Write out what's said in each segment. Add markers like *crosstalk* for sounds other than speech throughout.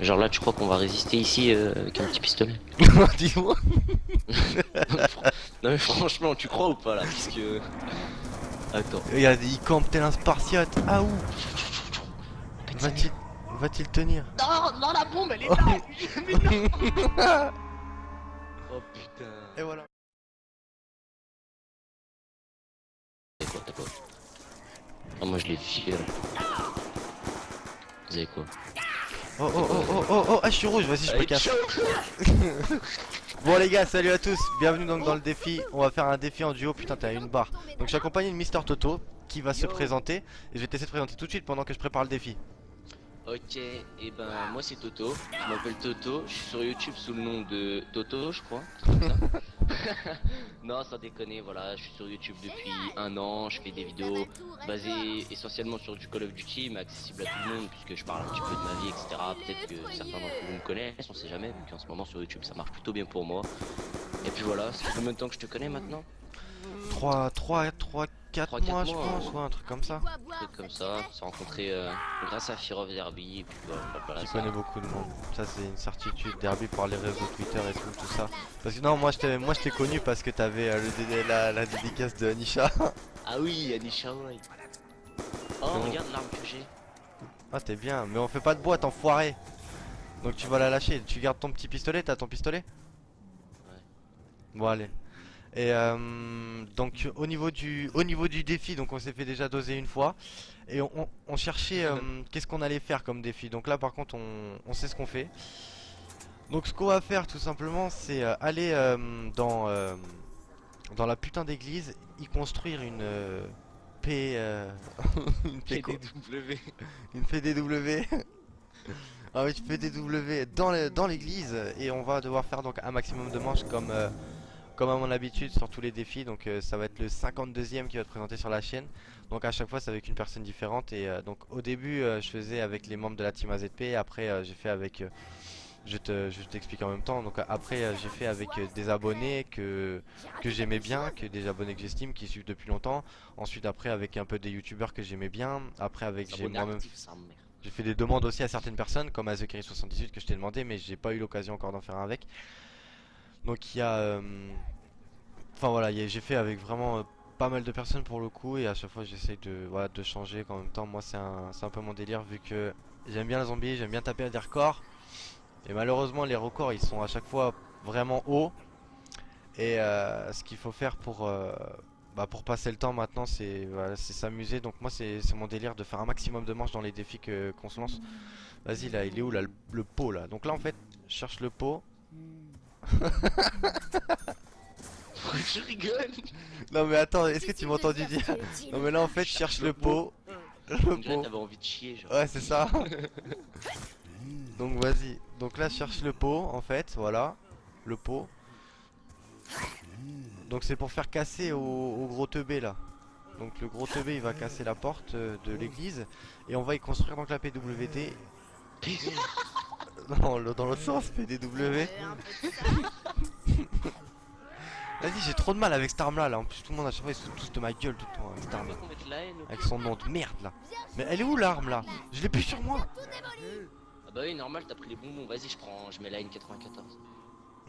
Genre là, tu crois qu'on va résister ici euh, avec un petit pistolet *laughs* Dis-moi. Non mais franchement, tu crois ou pas là Parce que... Attends. Il campe tel un spartiate. Ah où Va-t-il tenir Non, non, la bombe, elle est Oh. là Mais non *laughs* Oh putain Et voilà. T'as quoi, t'as quoi? Ah moi je l'ai fié là. Vous avez quoi? Oh oh oh oh oh oh ah je suis rouge, vas-y je me casse. *laughs* Bon les gars, salut à tous, bienvenue donc dans le défi. On va faire un défi en duo, putain t'as une barre. Donc je suis accompagné de Mister Toto qui va se présenter et je vais te laisser te présenter tout de suite pendant que je prépare le défi. Ok, et ben moi c'est Toto, je m'appelle Toto, je suis sur YouTube sous le nom de Toto je crois. *laughs* *laughs* non sans déconner, voilà, je suis sur YouTube depuis un an, je fais des vidéos basées essentiellement sur du Call of Duty mais accessible à tout le monde puisque je parle un petit peu de ma vie etc. Peut-être que certains d'entre vous me connaissent, on sait jamais, vu qu'en ce moment sur YouTube ça marche plutôt bien pour moi. Et puis voilà, ça fait combien de temps que je te connais maintenant? 3, 3, 3, 4 Trois, quatre mois je pense, ouais. ouais, un truc comme ça. Un truc comme ça, on s'est rencontrés euh, grâce à Fear of Derby et puis voilà, Tu ça. connais beaucoup de monde, ça c'est une certitude, Derby par les réseaux Twitter et tout, tout ça. Parce que non, moi je t'ai moi, je t'ai connu parce que t'avais euh, le la, la dédicace de Anisha. *laughs* Ah oui, Anisha White. Oh regarde l'arme que j'ai. ah t'es bien, mais on fait pas de boîte enfoiré. Donc tu vas la lâcher, tu gardes ton petit pistolet, t'as ton pistolet? Ouais. Bon allez. Et euh, donc au niveau du au niveau du défi, donc on s'est fait déjà doser une fois et on, cherchait euh, qu'est-ce qu'on allait faire comme défi. Donc là par contre on, on sait ce qu'on fait. Donc ce qu'on va faire tout simplement c'est euh, aller euh, dans dans la putain d'église y construire une P *laughs* une PDW. *laughs* une PDW. *laughs* ah oui, PDW dans l'église et on va devoir faire donc un maximum de manches comme euh, comme à mon habitude sur tous les défis. Donc euh, ça va être le 52e qui va être présenté sur la chaîne. Donc à chaque fois c'est avec une personne différente et euh, donc au début euh, je faisais avec les membres de la team AZP et après j'ai fait avec je te je t'explique en même temps. Donc après j'ai fait avec des abonnés que que j'aimais bien, que des abonnés que j'estime qui suivent depuis longtemps. Ensuite après avec un peu des youtubeurs que j'aimais bien. Après avec j'ai moi-même j'ai fait des demandes aussi à certaines personnes comme à TheCurry78 que je t'ai demandé mais j'ai pas eu l'occasion encore d'en faire un avec. Donc il y a... euh, Enfin voilà, j'ai fait avec vraiment euh, pas mal de personnes pour le coup et à chaque fois j'essaye de, voilà, de changer en même temps. Moi c'est un, un peu mon délire vu que j'aime bien les zombies, j'aime bien taper à des records. Et malheureusement les records ils sont à chaque fois vraiment hauts. Et euh, ce qu'il faut faire pour... bah pour passer le temps maintenant c'est s'amuser donc moi c'est mon délire de faire un maximum de manches dans les défis qu'on se lance Vas-y là il est où là le, le pot là? Donc là en fait je cherche le pot je rigole. Non mais attends est-ce que tu m'as entendu dire Non mais là en fait je cherche le pot. On Le pot. t'avais envie de chier genre. Ouais c'est ça. Donc vas-y. Donc là je cherche le pot en fait Voilà. Le pot. Donc c'est pour faire casser au, au gros teubé là. Donc le gros teubé il va casser la porte euh, de l'église. Et on va y construire donc la PWD Non dans l'autre sens PDW *laughs* Vas-y j'ai trop de mal avec cette arme là, là. En plus tout le monde à chaque fois ils se foutent tous de ma gueule tout le temps avec cette arme Avec son nom de merde là. Mais elle est où l'arme là Je l'ai plus sur moi. Ah bah oui, normal, t'as pris les bonbons. Vas-y, je prends, je mets la haine 94.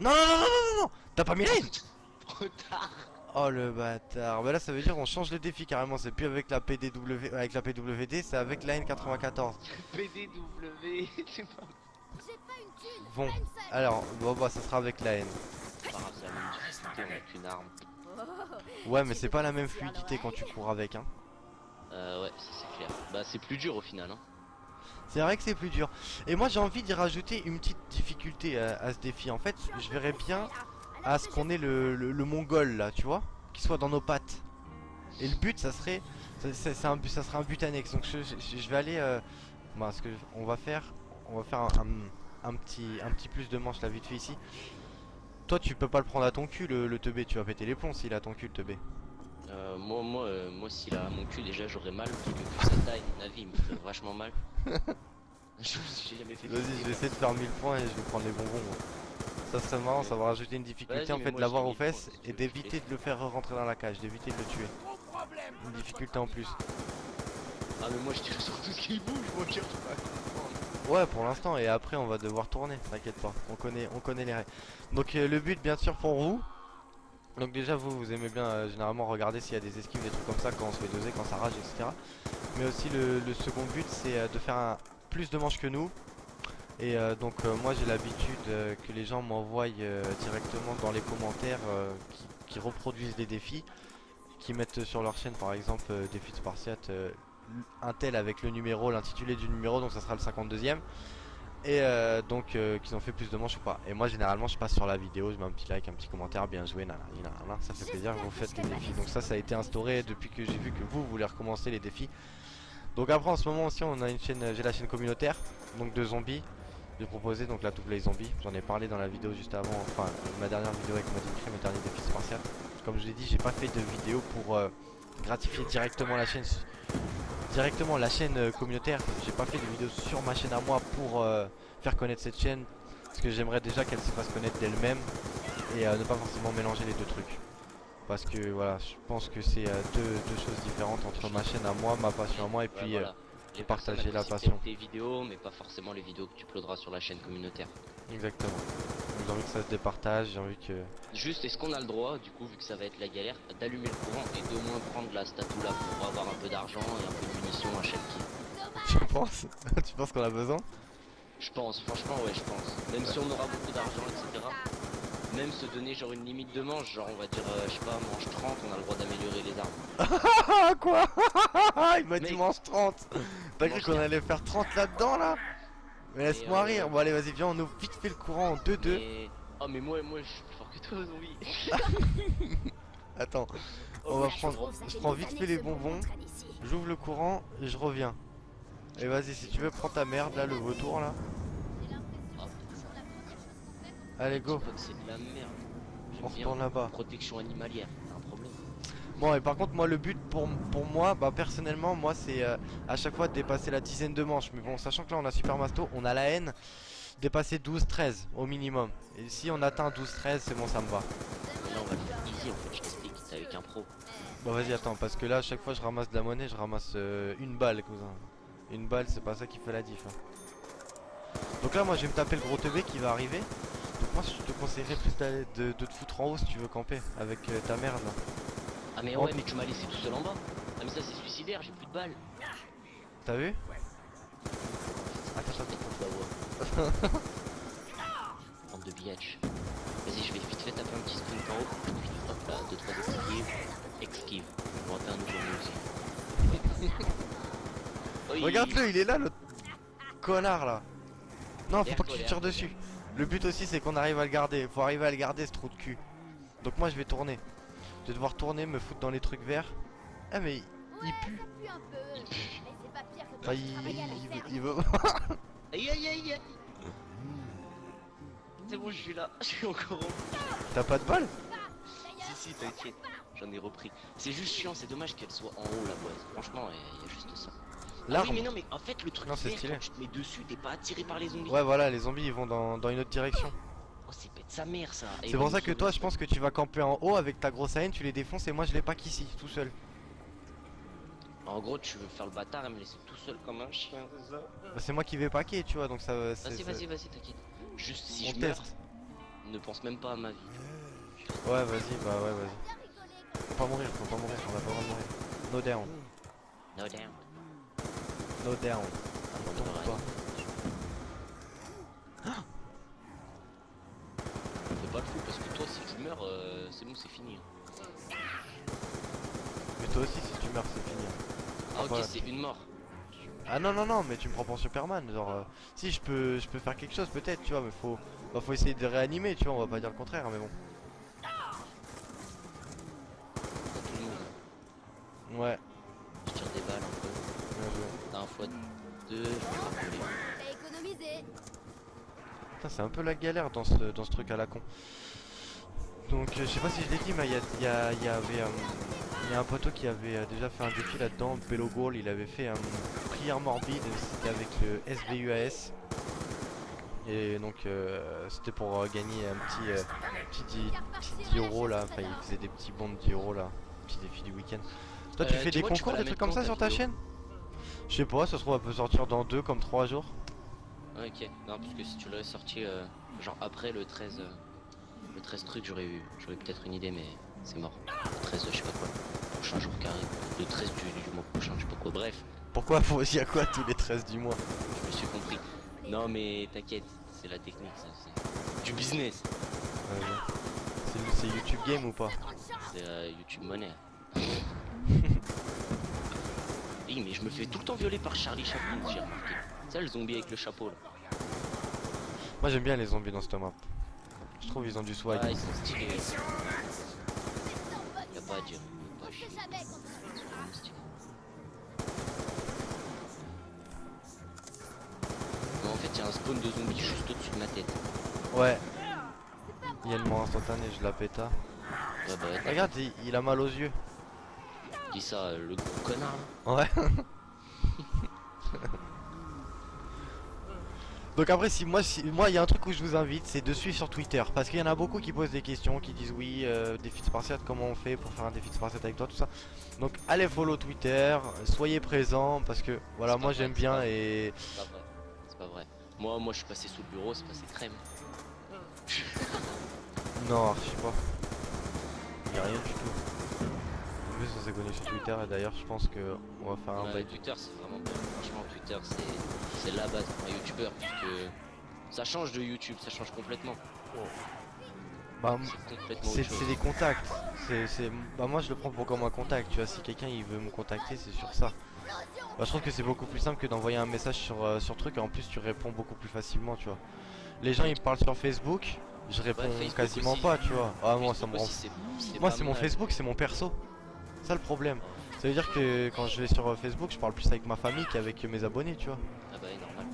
Non non non non non non T'as pas mis la haine. *laughs* Trop tard. Oh le bâtard. Bah là ça veut dire on change le défi carrément. C'est plus avec la PDW avec la PWD C'est avec la N94 PDW, c'est pas Bon alors bon bah ça sera avec la N grave, c'est la même difficulté, on a qu'une arme. Ouais mais c'est pas la même fluidité quand tu cours avec hein. Euh, ouais, ça c'est clair. Bah, c'est plus dur au final, hein. C'est vrai que c'est plus dur. Et moi j'ai envie d'y rajouter une petite difficulté à, à ce défi. En fait je verrais bien à ce qu'on ait le, le, le mongol là tu vois Qui soit dans nos pattes. Et le but ça serait c'est un, but- ça serait un but annexe. Donc je, je- je vais aller euh, bah, ce que on va faire On va faire un, un- un petit, un petit plus de manche là vite fait ici Toi tu peux pas le prendre à ton cul le, le teubé Tu vas péter les plombs s'il a ton cul le teubé Euh, moi, moi, euh, moi, s'il a mon cul, déjà j'aurais mal. Parce que vu sa taille, mon avis, il me ferait vachement mal. *laughs* suis jamais fait Vas-y je vais essayer de faire 1000 points et je vais prendre les bonbons moi. Ça serait marrant, ça va rajouter une difficulté en fait de l'avoir j'ai aux 1000 points, fesses et d'éviter de le faire rentrer dans la cage, d'éviter de le tuer. Une difficulté en plus. Ah, mais moi je tire sur tout ce qui bouge, moi je tire pas. Ouais, pour l'instant, et après on va devoir tourner, t'inquiète pas, on connaît, on connaît les règles. Donc euh, le but bien sûr pour vous, donc déjà vous, vous aimez bien euh, généralement regarder s'il y a des esquives, des trucs comme ça quand on se fait doser, quand ça rage, etc. Mais aussi le, second but c'est euh, de faire plus de manches que nous. Et donc moi j'ai l'habitude que les gens m'envoient directement dans les commentaires qui, reproduisent des défis, qui mettent sur leur chaîne par exemple euh, défi de Spartiate, un tel avec le numéro, l'intitulé du numéro, donc ça sera le 52ème. Et euh, donc euh, qu'ils ont fait plus de manches ou pas. Et moi généralement je passe sur la vidéo, je mets un petit like, un petit commentaire, bien joué, nanana, nanana, ça fait plaisir que vous faites les défis. Donc ça ça a été instauré depuis que j'ai vu que vous voulez recommencer les défis. Donc après en ce moment aussi on a une chaîne, j'ai la chaîne communautaire, donc de zombies. J'ai proposé donc la double zombie, j'en ai parlé dans la vidéo juste avant, enfin ma dernière vidéo avec Modin Crime, mes derniers défis spartiates. Comme je l'ai dit, j'ai pas fait de vidéo pour euh, gratifier directement la chaîne directement la chaîne euh, communautaire. J'ai pas fait de vidéo sur ma chaîne à moi pour euh, faire connaître cette chaîne. Parce que j'aimerais déjà qu'elle se fasse connaître d'elle-même. Et euh, ne pas forcément mélanger les deux trucs. Parce que voilà, je pense que c'est euh, deux, deux choses différentes entre ma chaîne à moi, ma passion à moi et Ouais, puis voilà. Les partager la passion. tes vidéos, mais pas forcément les vidéos que tu uploaderas sur la chaîne communautaire. exactement. J'ai envie que ça se départage, j'ai envie que... Juste, est-ce qu'on a le droit, du coup, vu que ça va être la galère, d'allumer le courant et d'au moins prendre la statue là pour avoir un peu d'argent et un peu de munitions à chaque kill Tu penses? *laughs* Tu penses qu'on a besoin? Je pense, franchement, ouais, je pense. Même si on aura beaucoup d'argent, etc. Même se donner genre une limite de manche, genre on va dire, euh, je sais pas, manche 30, on a le droit d'améliorer les armes. Ah *laughs* quoi *laughs* Il m'a dit mange 30 T'as cru qu'on allait faire 30 là-dedans là? Mais laisse-moi euh, rire. Bon allez vas-y viens on ouvre vite fait le courant en 2-2 Mais... Oh mais moi, moi je suis plus fort que toi, zombie. *laughs* Attends, Oh, on va prendre... Je prends vite fait les bonbons. J'ouvre le courant et je reviens. Et vas-y si tu veux prends ta merde là le vautour là. Ah, Allez go c'est de la merde. On retourne là-bas Protection animalière, t'as un problème. Bon et par contre moi le but pour, pour moi bah personnellement moi c'est euh, à chaque fois de dépasser la dizaine de manches Mais bon sachant que là on a Super Masto on a la haine Dépasser 12-13 au minimum Et si on atteint 12-13 c'est bon ça me va là on va le faire easy en fait, je t'explique, t'es avec un pro. Bon vas-y attends parce que là à chaque fois je ramasse de la monnaie je ramasse euh, une balle cousin Une balle c'est pas ça qui fait la diff hein. Donc là moi je vais me taper le gros teubé qui va arriver moi je te conseillerais plus de, de te foutre en haut si tu veux camper avec euh, ta merde là Ah mais Oh. ouais, mais tu m'as laissé tout seul en bas. Ah mais ça c'est suicidaire, j'ai plus de balles. T'as vu? Attends attends Bah ouais. *laughs* Bande de biatch. Vas-y, je vais vite fait taper un petit sprint en haut. Hop là, 2 3 esquives. Esquive. Bon, t'es un nouveau aussi. *laughs* Regarde-le, il est là, le connard là. Non, faut pas que tu tires dessus. Le but aussi, c'est qu'on arrive à le garder. Faut arriver à le garder, ce trou de cul. Donc moi, je vais tourner. Je vais devoir tourner, me foutre dans les trucs verts. Ah, mais il, il pue. Enfin, il, il- il veut. *laughs* Aïe aïe aïe aïe. C'est bon, je suis là. Je suis encore en. T'as pas de balle Si, si, t'inquiète. J'en ai repris. C'est juste chiant, c'est dommage qu'elle soit en haut la boise. Franchement, il y a juste ça. Ah oui, L'arme. mais non, mais en fait, le truc Non, c'est vert, stylé. quand tu te mets dessus, t'es pas attiré par les zombies. Ouais, voilà, les zombies ils vont dans, dans une autre direction. Oh, c'est bête sa mère ça. C'est pour ça que toi, je pense que tu vas camper en haut avec ta grosse haine, tu les défonces et moi je les pack ici, tout seul. En gros, tu veux faire le bâtard et me laisser tout seul comme un chien, c'est ça Bah, c'est moi qui vais packer, tu vois, donc ça. c'est- Vas-y, vas-y, vas-y, t'inquiète. Juste si On je meurs, ne pense même pas à ma vie. Ouais, vas-y, bah ouais, vas-y. Faut pas mourir, faut pas mourir, on a pas le droit de mourir. No down, No damn. No down. Ah, Tombe pas. Fais pas le fou parce que toi, si tu meurs, euh, c'est bon, c'est fini. Mais toi aussi, si tu meurs, c'est fini. Ah, ok, Voilà. c'est une mort. Ah non, non, non, mais tu me prends pour Superman. Genre, euh, si je peux, je peux faire quelque chose, peut-être, tu vois, mais faut, bah, faut essayer de réanimer, tu vois, on va pas dire le contraire, mais bon. Ouais, fois deux, je vais pas voler. T'as économisé Putain, c'est un peu la galère dans ce, dans ce truc à la con. Donc, euh, je sais pas si je l'ai dit, mais il y, a- il y, y avait. euh, il y a un poteau qui avait euh, déjà fait un défi là-dedans, Bello Goal, il avait fait un prière morbide, c'était avec le SVUAS. Et donc euh, c'était pour euh, gagner un petit, euh, petit, 10, petit 10 euros là, enfin il faisait des petits bons de 10 euros là, petit défi du week-end. Toi tu fais des concours, des trucs comme ça sur ta ta vidéo? chaîne? Je sais pas, ça se trouve elle peut sortir dans 2 comme 3 jours. Ok, non, parce que si tu l'avais sorti euh, genre après le 13, euh, le 13 truc, j'aurais eu, j'aurais peut-être une idée, mais c'est mort. Le 13, je sais pas quoi, prochain jour carré, le 13 du, du mois prochain, je sais pas quoi. Bref, Pourquoi faut y a quoi tous les 13 du mois? Je me suis compris. Non, mais t'inquiète, c'est la technique, ça, c'est du business. C'est c'est YouTube Game ou pas? C'est euh, YouTube Money. Oui, mais je me fais tout le temps violer par Charlie Chaplin, j'ai remarqué. C'est le zombie avec le chapeau là. Moi j'aime bien les zombies dans cette map. Je trouve ils ont du swag. Ah, ils sont stylés. Y'a pas à dire. Pas à chier. Non, en fait, y'a un spawn de zombies juste au-dessus de ma tête. Ouais. Il y a une mort instantanée, je la péta. Ouais, bah, Regarde, il, il a mal aux yeux. Ça, euh, le gros connard. Ouais. *laughs* Donc après si moi si moi il y a un truc où je vous invite c'est de suivre sur Twitter parce qu'il y en a beaucoup qui posent des questions qui disent oui euh, défi de spartiate comment on fait pour faire un défi de spartiate avec toi tout ça donc allez follow Twitter soyez présents parce que voilà moi j'aime bien pas et C'est pas vrai. C'est pas vrai. Moi, moi, je suis passé sous le bureau, c'est passé crème. *laughs* non je sais pas il y a rien du tout plus on s'est connus sur Twitter et d'ailleurs je pense que on va faire un Ouais, bail Twitter, c'est vraiment bien. Franchement, Twitter, c'est la base pour un youtubeur parce que ça change de YouTube, ça change complètement. bah, C'est des contacts. C'est bah moi je le prends pour comme un contact. Tu vois, si quelqu'un il veut me contacter, c'est sur ça. Bah, je trouve que c'est beaucoup plus simple que d'envoyer un message sur euh, sur truc et en plus tu réponds beaucoup plus facilement, tu vois. Les gens ils me parlent sur Facebook, je réponds Facebook quasiment aussi. pas, tu vois. Ah moi ça me rend. Moi c'est mon. Facebook, c'est mon perso. C'est ça le problème. Ça veut dire que quand je vais sur euh, Facebook, je parle plus avec ma famille qu'avec mes abonnés, tu vois. Ah bah, normal.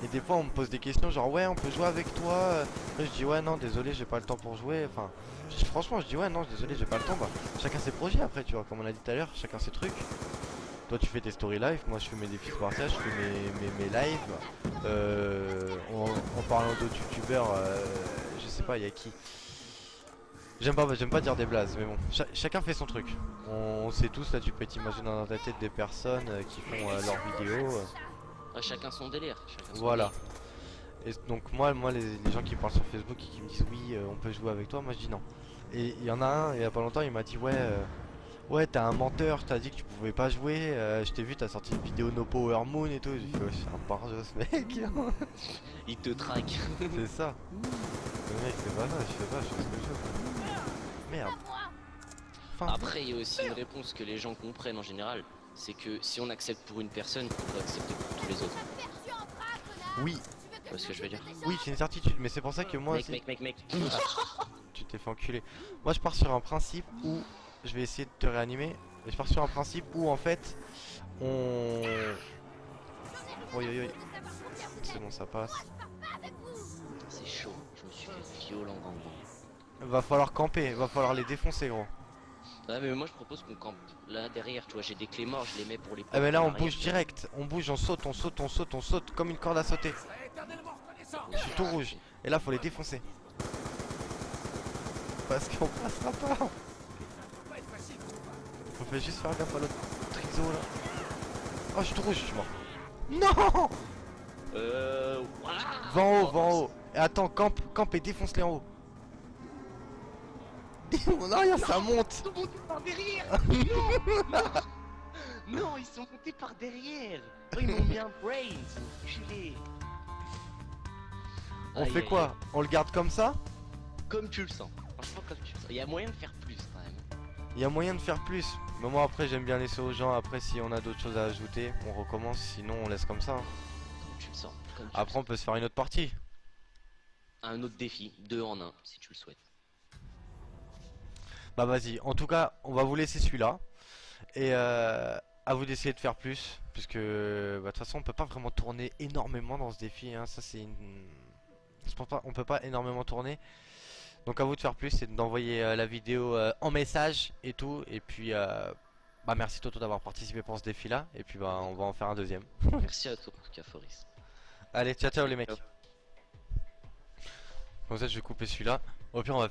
Et des fois on me pose des questions genre ouais on peut jouer avec toi? Après, je dis ouais non désolé j'ai pas le temps pour jouer Enfin je- franchement je dis ouais non désolé j'ai pas le temps Bah chacun ses projets après tu vois comme on a dit tout à l'heure chacun ses trucs Toi tu fais tes story live moi je fais mes défis spartiates je fais mes, mes, mes lives euh, en, en parlant d'autres youtubeurs euh, je sais pas il y a qui? J'aime pas, j'aime pas dire des blazes, mais bon, cha- chacun fait son truc. On, on sait tous, là, tu peux t'imaginer dans ta tête des personnes euh, qui font euh, leurs vidéos. euh, chacun son délire. chacun son voilà. délire. Et donc moi, moi les, les gens qui parlent sur Facebook et qui me disent oui, on peut jouer avec toi, moi je dis non. Et il y en a un, il y a pas longtemps, il m'a dit ouais, euh, ouais t'es un menteur, t'as dit que tu pouvais pas jouer, je t'ai vu, t'as sorti une vidéo No Power Moon et tout. J'ai fait ouais, c'est un barjot ce *laughs* mec. Il te traque. c'est ça. *laughs* Le mec c'est pas ça, je fais pas, je fais ce que je veux. Merde. Enfin, Après, il y a aussi une réponse que les gens comprennent en général. C'est que si on accepte pour une personne, on doit accepter pour tous les autres. oui, Tu vois ce que je veux dire? Oui c'est une certitude, mais c'est pour ça que moi Mec, mec, mec, mec. *laughs* Tu t'es fait enculer. Moi je pars sur un principe où je vais essayer de te réanimer. Et je pars sur un principe où en fait on. Oi oi oi. C'est bon ça passe. C'est chaud. Je me suis fait violent gang Va falloir camper, va falloir les défoncer gros. Ouais, mais moi je propose qu'on campe là derrière. Tu vois, j'ai des clés morts, je les mets pour les. Ah mais là on bouge direct, on bouge, on saute, on saute, on saute, on saute comme une corde à sauter. Je suis tout rouge. Et là faut les défoncer. Parce qu'on passera pas. On fait juste faire gaffe à l'autre triso là. Oh je suis tout rouge, je suis mort. Non Euh. Va en haut, va en haut. Et attends, campe, campe et défonce-les en haut. Mon arrière, ça monte. Ils sont montés par derrière Non Non, ils sont montés par derrière Oh, Ils m'ont mis un brain enculé. On Aïe, fait aïe, quoi? aïe. On le garde comme ça? Comme tu le sens. Franchement, comme tu le sens. Il y a moyen de faire plus quand même. Il y a moyen de faire plus. Mais moi après j'aime bien laisser aux gens. Après si on a d'autres choses à ajouter, on recommence. Sinon on laisse comme ça. Comme tu le sens. Comme tu Après le on peut se faire une autre partie. Un autre défi, deux en un, si tu le souhaites. Bah vas-y. En tout cas, on va vous laisser celui-là. Et euh, à vous d'essayer de faire plus. Puisque bah, de toute façon on peut pas vraiment tourner énormément dans ce défi. hein. Ça c'est une... Je pense pas, on peut pas énormément tourner. Donc à vous de faire plus, c'est d'envoyer euh, la vidéo euh, en message et tout. Et puis euh, bah merci Toto d'avoir participé pour ce défi là. Et puis bah on va en faire un deuxième. *laughs* Merci à toi, en tout cas, Foris. Allez, ciao ciao les mecs. Comme ça je vais couper celui-là. Au pire on va